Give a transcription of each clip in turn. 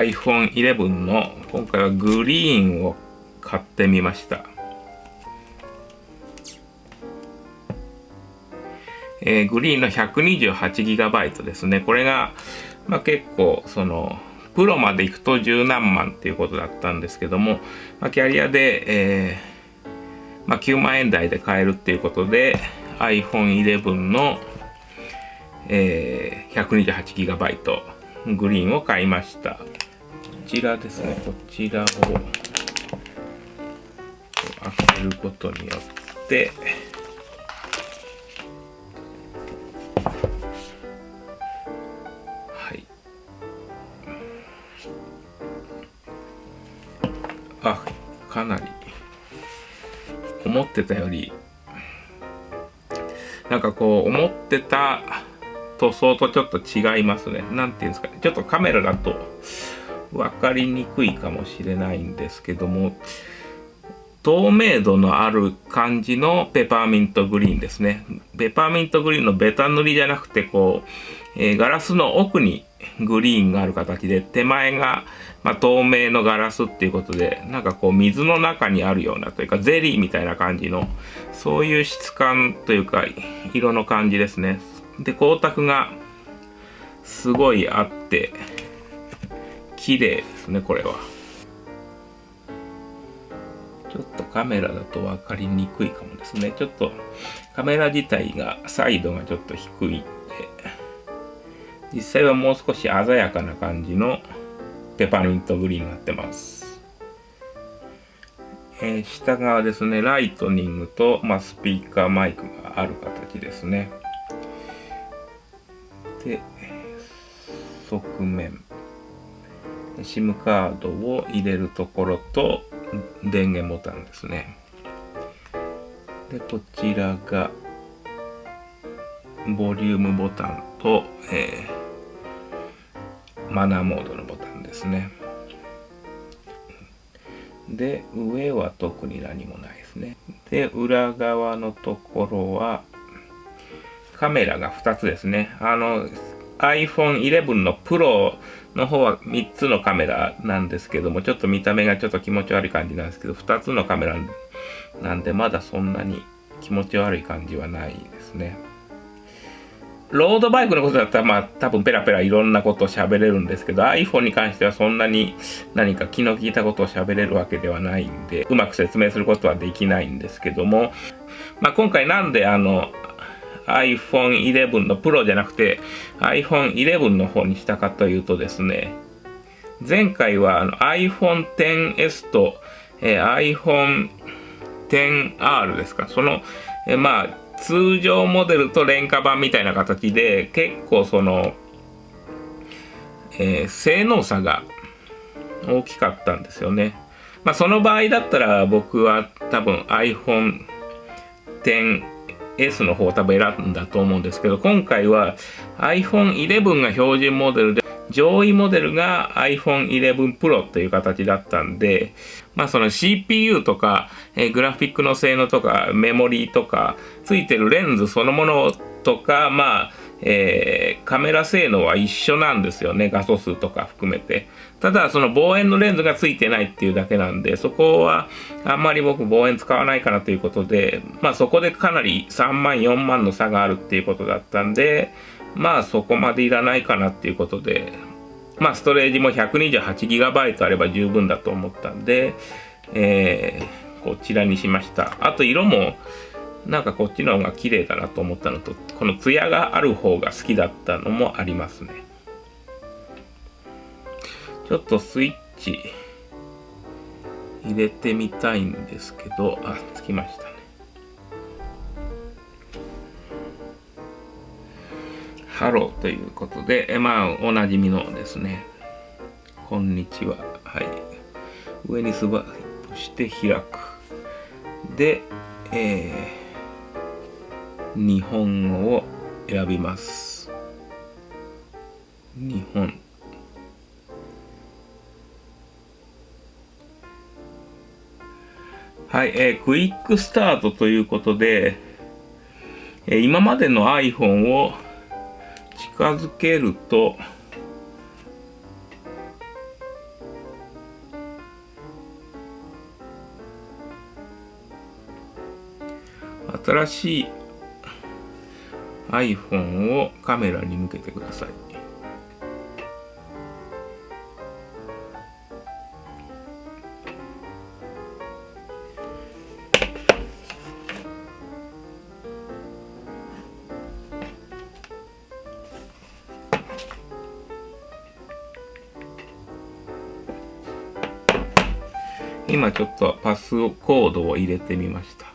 iPhone 11の今回はグリーンを買ってみました。えー、グリーンの 128GB ですね。これが、まあ、結構、その、プロまで行くと十何万っていうことだったんですけども、まあ、キャリアで、えー、まあ、9万円台で買えるっていうことで iPhone 11の、えー、128GB グリーンを買いましたちらですね。こちらを開けることによってはい。あかなり思ってたよりなんかこう思ってた塗装とちょっと違いますね。何ていうんですかね。ちょっとカメラだと分かりにくいかもしれないんですけども透明度のある感じのペパーミントグリーンですね。ペパーミントグリーンのベタ塗りじゃなくて、こう、えー、ガラスの奥にグリーンがある形で、手前が、まあ、透明のガラスっていうことで、なんかこう水の中にあるようなというか、ゼリーみたいな感じの、そういう質感というか、色の感じですね。で、光沢がすごいあって、綺麗ですね、これは。ちょっとカメラだと分かりにくいかもですね。ちょっとカメラ自体がサイドがちょっと低いんで、実際はもう少し鮮やかな感じのペパーミントグリーンになってます。えー、下側ですね、ライトニングと、まあ、スピーカーマイクがある形ですね。で、側面。SIM カードを入れるところと、電源ボタンですね。で、こちらが、ボリュームボタンと、えー、マナーモードのボタンですね。で、上は特に何もないですね。で、裏側のところは、カメラが2つですね。あの、iPhone 11の Pro の方は3つのカメラなんですけども、ちょっと見た目がちょっと気持ち悪い感じなんですけど、2つのカメラなんで、まだそんなに気持ち悪い感じはないですね。ロードバイクのことだったら、まあ多分ペラペラいろんなことを喋れるんですけど、iPhone に関してはそんなに何か気の利いたことを喋れるわけではないんで、うまく説明することはできないんですけども、まあ今回なんであの、iPhone 11の Pro じゃなくて iPhone 11の方にしたかというとですね、前回は iPhone XS と、えー、iPhone XR ですか、その、えー、まあ通常モデルと廉価版みたいな形で結構その、えー、性能差が大きかったんですよね。まあその場合だったら僕は多分 iPhone X S の方を多分選んだと思うんですけど、今回は iPhone 11が標準モデルで、上位モデルが iPhone 11 Pro という形だったんで、まあその CPU とか、えー、グラフィックの性能とか、メモリーとか、ついてるレンズそのものとか、まあ、えー、カメラ性能は一緒なんですよね。画素数とか含めて。ただ、その望遠のレンズがついてないっていうだけなんで、そこはあんまり僕望遠使わないかなということで、まあそこでかなり3万、4万の差があるっていうことだったんで、まあそこまでいらないかなっていうことで、まあストレージも 128GB あれば十分だと思ったんで、えー、こちらにしました。あと色も、なんかこっちの方が綺麗だなと思ったのと、このツヤがある方が好きだったのもありますね。ちょっとスイッチ入れてみたいんですけど、あ、つきましたね。ハローということで、えまあ、おなじみのですね。こんにちは。はい。上にスワイプして開く。で、えー日本語を選びます。日本。はい、えー、クイックスタートということで、えー、今までの iPhone を近づけると、新しい iPhone をカメラに向けてください。今ちょっとパスコードを入れてみました。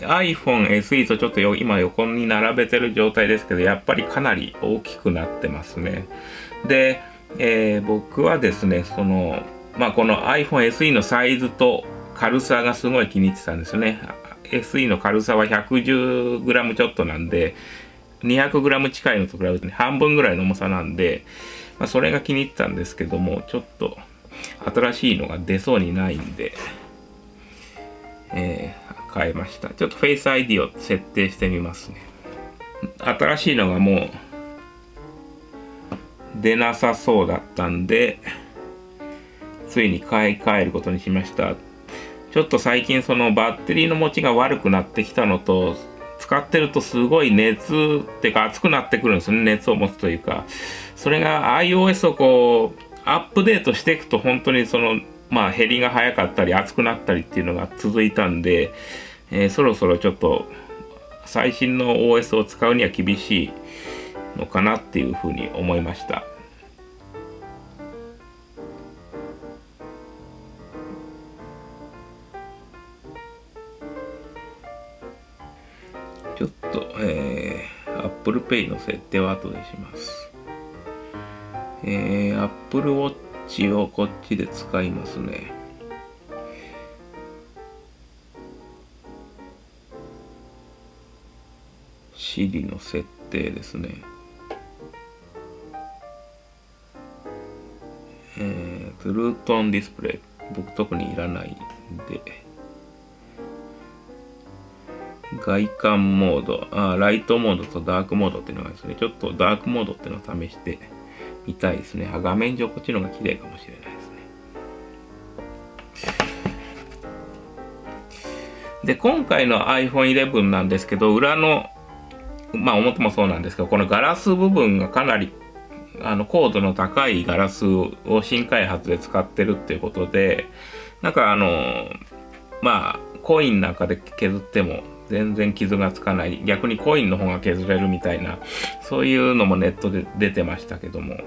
iPhone SE とちょっと今横に並べてる状態ですけど、やっぱりかなり大きくなってますね。で、えー、僕はですね、その、まあ、この iPhone SE のサイズと軽さがすごい気に入ってたんですよね。SE の軽さは 110g ちょっとなんで、200g 近いのと比べて、ね、半分ぐらいの重さなんで、まあ、それが気に入ったんですけども、ちょっと新しいのが出そうにないんで、えー、変えました。ちょっと Face ID を設定してみますね。新しいのがもう出なさそうだったんで、ついに買い替えることにしました。ちょっと最近そのバッテリーの持ちが悪くなってきたのと、使ってるとすごい熱ってか熱くなってくるんですね。熱を持つというか。それが iOS をこう、アップデートしていくと本当にその、まあ減りが早かったり熱くなったりっていうのが続いたんで、えー、そろそろちょっと最新の OS を使うには厳しいのかなっていうふうに思いました。ちょっと、えー、Apple Pay の設定は後でします。えー、Apple Watch をこっちで使いますね。Siri の設定ですね。えー、トゥルートンディスプレイ。僕特にいらないんで。外観モード、あライトモードとダークモードっていうのがですね、ちょっとダークモードっていうのを試してみたいですね。あ画面上こっちの方が綺麗かもしれないですね。で、今回の iPhone 11なんですけど、裏の、まあ表もそうなんですけど、このガラス部分がかなりあの高度の高いガラスを新開発で使ってるっていうことで、なんかあの、まあ、コインなんかで削っても全然傷がつかない。逆にコインの方が削れるみたいな、そういうのもネットで出てましたけども。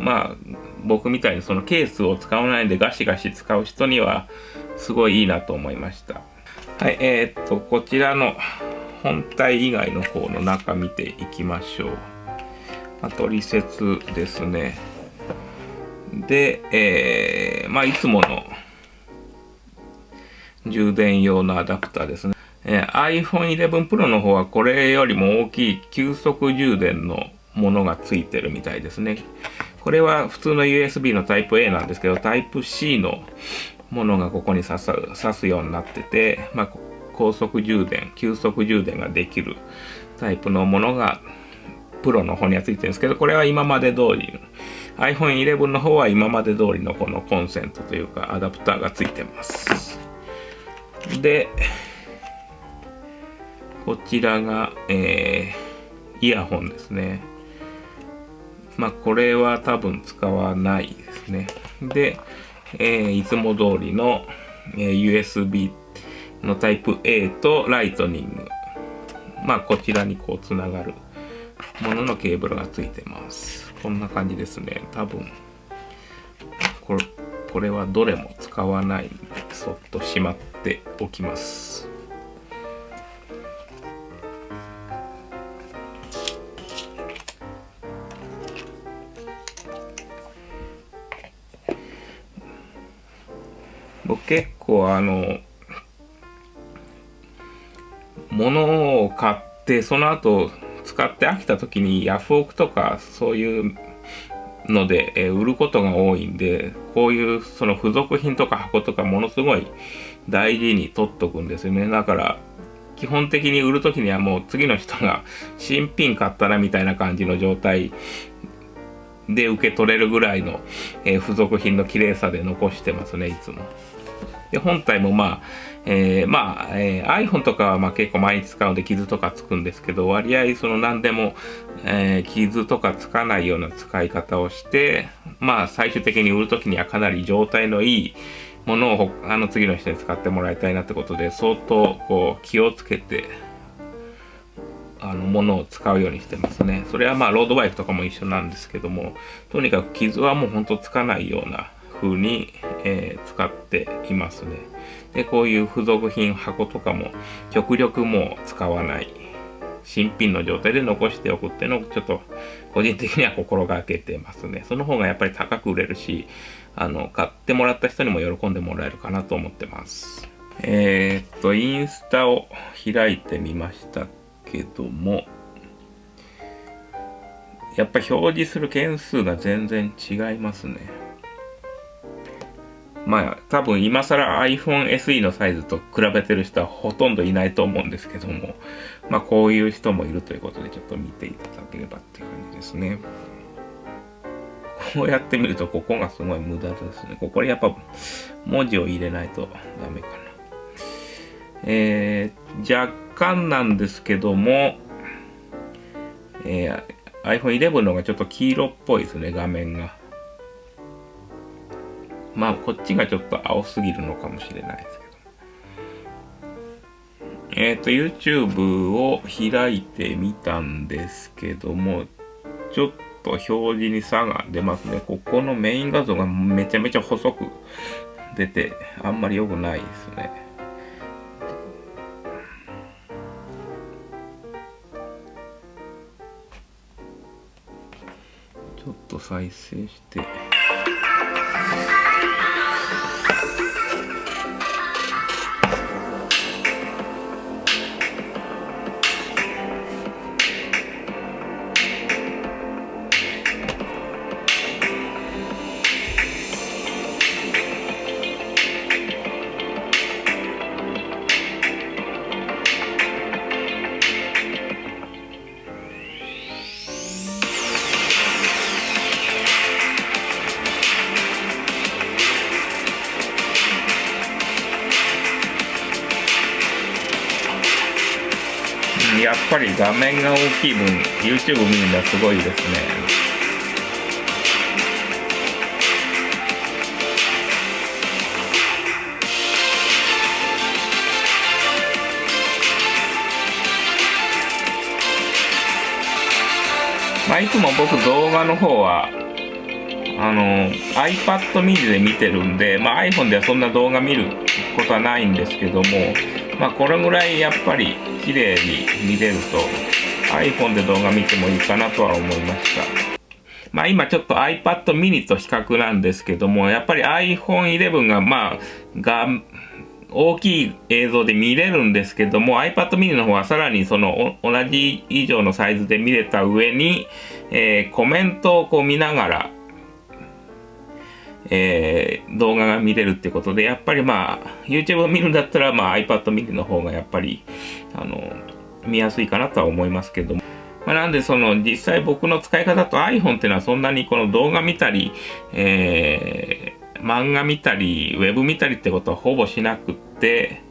まあ、僕みたいにそのケースを使わないでガシガシ使う人には、すごいいいなと思いました。はい、えー、っと、こちらの本体以外の方の中見ていきましょう。あと、リ説ですね。で、えー、まあ、いつもの充電用のアダプターですね。えー、iPhone 11 Pro の方はこれよりも大きい急速充電のものがついてるみたいですね。これは普通の USB のタイプ A なんですけど、タイプ C のものがここに刺す刺すようになってて、まあ、高速充電、急速充電ができるタイプのものがプロの方にはついてるんですけど、これは今まで通り、iPhone 11の方は今まで通りのこのコンセントというかアダプターがついてます。で、こちらが、えー、イヤホンですね。まあ、これは多分使わないですね。で、えー、いつも通りの、えー、USB のタイプ A とライトニング。まあ、こちらにこうつながるもののケーブルがついてます。こんな感じですね。多分、これ、これはどれも使わないんで、そっとしまっておきます。僕結構あの、物を買って、その後使って飽きた時にヤフオクとかそういうので、え売ることが多いんで、こういうその付属品とか箱とかものすごい大事に取っとくんですよね。だから、基本的に売るときにはもう次の人が新品買ったなみたいな感じの状態で受け取れるぐらいの、え、付属品の綺麗さで残してますね、いつも。で本体もまあ、えー、まあ、えー、iPhone とかはまあ結構毎日使うので傷とかつくんですけど、割合その何でも、えー、傷とかつかないような使い方をして、まあ最終的に売るときにはかなり状態のいいものをあの次の人に使ってもらいたいなってことで、相当こう気をつけて、あのものを使うようにしてますね。それはまあロードバイクとかも一緒なんですけども、とにかく傷はもうほんとつかないような風に、えー、使っていますね。で、こういう付属品箱とかも極力もう使わない。新品の状態で残しておくっていうのをちょっと個人的には心がけてますね。その方がやっぱり高く売れるし、あの、買ってもらった人にも喜んでもらえるかなと思ってます。えー、っと、インスタを開いてみましたけども、やっぱ表示する件数が全然違いますね。まあ多分今更 iPhone SE のサイズと比べてる人はほとんどいないと思うんですけども、まあこういう人もいるということでちょっと見ていただければっていう感じですね。こうやってみるとここがすごい無駄ですね。ここにやっぱ文字を入れないとダメかな。えー、若干なんですけども、えー、iPhone 11の方がちょっと黄色っぽいですね、画面が。まあ、こっちがちょっと青すぎるのかもしれないですけど。えっ、ー、と、YouTube を開いてみたんですけども、ちょっと表示に差が出ますね。ここのメイン画像がめちゃめちゃ細く出て、あんまり良くないですね。ちょっと再生して。ぱり画面が大きい分 YouTube 見るのはすごいですね。まあいつも僕動画の方はあの iPad mini で見てるんで、まあ、iPhone ではそんな動画見ることはないんですけどもまあこれぐらいやっぱり綺麗に見れると iPhone で動画見てもいいかなとは思いました。まあ今ちょっと iPad mini と比較なんですけども、やっぱり iPhone 11がまあ、が、大きい映像で見れるんですけども iPad mini の方はさらにその同じ以上のサイズで見れた上に、えー、コメントをこう見ながらえー、動画が見れるってことで、やっぱりまあ、YouTube を見るんだったら、まあ iPad mini の方がやっぱり、あの、見やすいかなとは思いますけども。まあ、なんでその、実際僕の使い方と iPhone っていうのはそんなにこの動画見たり、えー、漫画見たり、ウェブ見たりってことはほぼしなくって、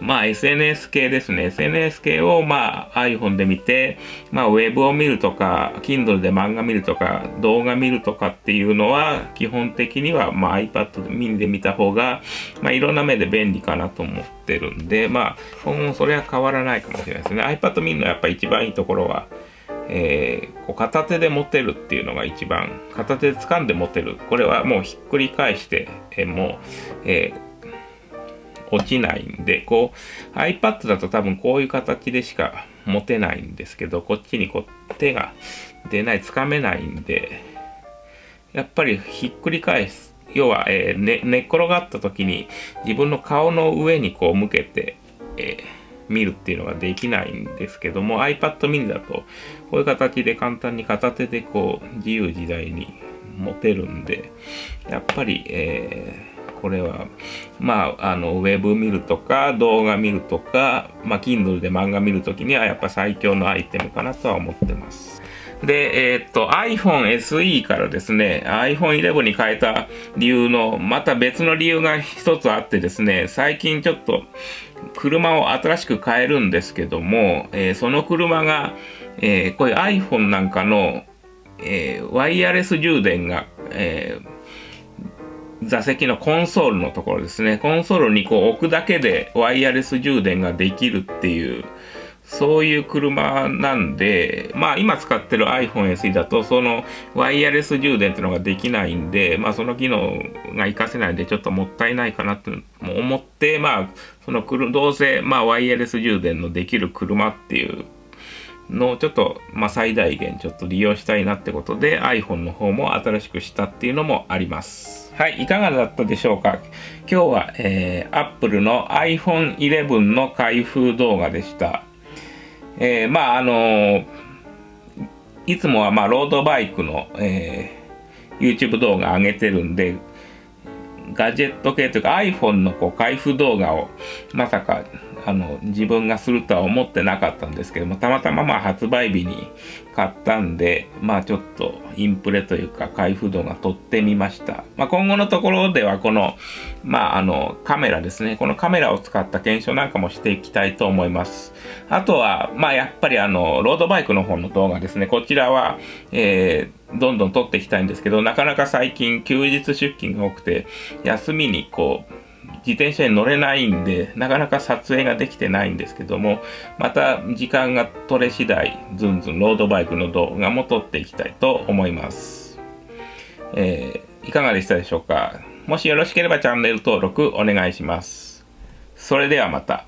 まあ SNS 系ですね。SNS 系をまあ iPhone で見て、まあ Web を見るとか、Kindle で漫画見るとか、動画見るとかっていうのは、基本的にはまあ iPad mini で見た方が、まあいろんな目で便利かなと思ってるんで、まあ今後それは変わらないかもしれないですね。iPad mini のやっぱ一番いいところは、えー、こう片手で持てるっていうのが一番、片手で掴んで持てる。これはもうひっくり返して、えー、もう、えー落ちないんで、こう iPad だと多分こういう形でしか持てないんですけど、こっちにこう手が出ない、つかめないんで、やっぱりひっくり返す。要は、えー、ね、寝っ転がった時に自分の顔の上にこう向けて、えー、見るっていうのができないんですけども iPad mini だとこういう形で簡単に片手でこう自由自在に持てるんでやっぱり、えーこれは、まあ、あの、ウェブ見るとか、動画見るとか、まあ、Kindle で漫画見るときには、やっぱ最強のアイテムかなとは思ってます。で、えー、っと、iPhone SE からですね、iPhone 11に変えた理由の、また別の理由が一つあってですね、最近ちょっと、車を新しく変えるんですけども、えー、その車が、えー、こういう iPhone なんかの、え、ワイヤレス充電が、え座席のコンソールのところですね、コンソールにこう置くだけでワイヤレス充電ができるっていう、そういう車なんで、まあ今使ってる iPhone SE だとそのワイヤレス充電っていうのができないんで、まあその機能が活かせないんでちょっともったいないかなって思って、まあそのどうせまあワイヤレス充電のできる車っていうのをちょっと、まあ、最大限ちょっと利用したいなってことで iPhone の方も新しくしたっていうのもあります。はい、いかがだったでしょうか？今日は、えー、Apple の iPhone 11の開封動画でした。えー、まああのー、いつもはまあロードバイクの、えー、YouTube 動画上げてるんで、ガジェット系というか iPhone のこう開封動画をまさかあの自分がするとは思ってなかったんですけどもたまたまま発売日に買ったんでまあちょっとインプレというか開封度が撮ってみました、まあ、今後のところではこのまああのカメラですね。このカメラを使った検証なんかもしていきたいと思います。あとはまあやっぱりあのロードバイクの方の動画ですね。こちらはえー、どんどん撮っていきたいんですけどなかなか最近休日出勤が多くて休みにこう自転車に乗れないんで、なかなか撮影ができてないんですけども、また時間が取れ次第、ずんずんロードバイクの動画も撮っていきたいと思います。えー、いかがでしたでしょうか？もしよろしければチャンネル登録お願いします。それではまた。